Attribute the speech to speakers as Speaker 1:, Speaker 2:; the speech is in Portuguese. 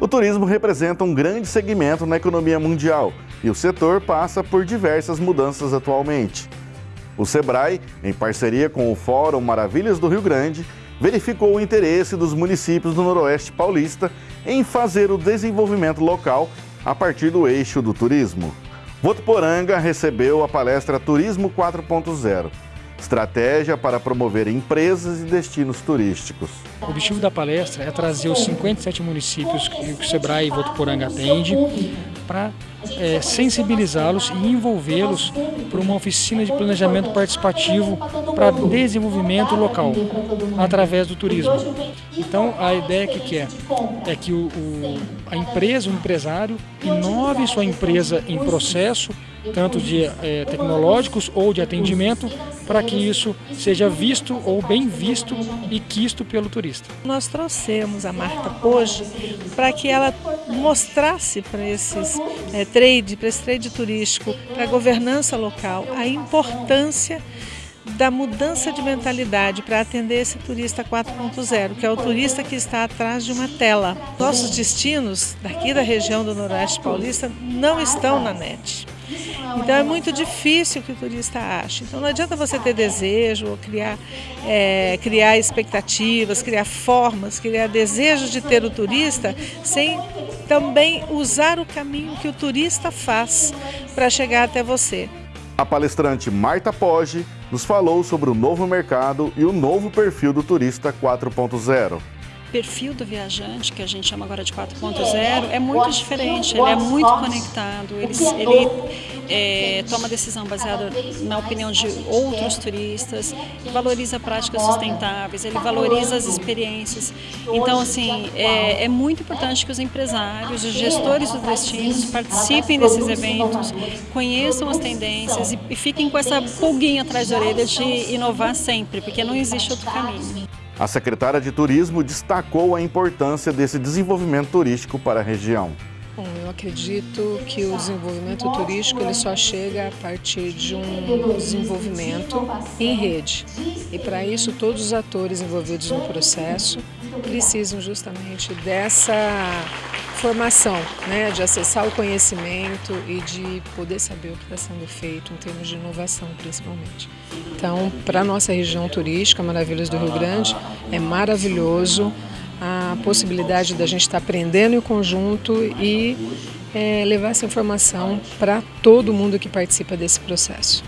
Speaker 1: O turismo representa um grande segmento na economia mundial e o setor passa por diversas mudanças atualmente. O SEBRAE, em parceria com o Fórum Maravilhas do Rio Grande, verificou o interesse dos municípios do Noroeste Paulista em fazer o desenvolvimento local a partir do eixo do turismo. Votuporanga recebeu a palestra Turismo 4.0 estratégia para promover empresas e destinos turísticos.
Speaker 2: O objetivo da palestra é trazer os 57 municípios que o Sebrae e Votuporanga atende para é, sensibilizá-los e envolvê-los para uma oficina de planejamento participativo para desenvolvimento local, através do turismo. Então, a ideia que, que é? É que o, o, a empresa, o empresário, inove sua empresa em processo, tanto de é, tecnológicos ou de atendimento, para que isso seja visto ou bem visto e quisto pelo turista.
Speaker 3: Nós trouxemos a Marta Poge para que ela mostrasse para esses é, trade, para esse trade turístico, para a governança local, a importância da mudança de mentalidade para atender esse turista 4.0, que é o turista que está atrás de uma tela. Nossos destinos daqui da região do Noroeste Paulista não estão na net. Então é muito difícil que o turista ache. Então não adianta você ter desejo, ou criar, é, criar expectativas, criar formas, criar desejos de ter o turista, sem também usar o caminho que o turista faz para chegar até você.
Speaker 1: A palestrante Marta Poggi nos falou sobre o novo mercado e o novo perfil do turista 4.0
Speaker 4: perfil do viajante, que a gente chama agora de 4.0, é muito diferente, ele é muito conectado, ele, ele é, toma decisão baseada na opinião de outros turistas, valoriza práticas sustentáveis, ele valoriza as experiências. Então, assim, é, é muito importante que os empresários, os gestores dos destinos participem desses eventos, conheçam as tendências e, e fiquem com essa pulguinha atrás da orelha de inovar sempre, porque não existe outro caminho.
Speaker 1: A secretária de Turismo destacou a importância desse desenvolvimento turístico para a região.
Speaker 5: Bom, eu acredito que o desenvolvimento turístico ele só chega a partir de um desenvolvimento em rede. E para isso todos os atores envolvidos no processo precisam justamente dessa formação, né, de acessar o conhecimento e de poder saber o que está sendo feito em termos de inovação, principalmente. Então, para a nossa região turística, Maravilhas do Rio Grande, é maravilhoso a possibilidade da gente estar aprendendo em conjunto e é, levar essa informação para todo mundo que participa desse processo.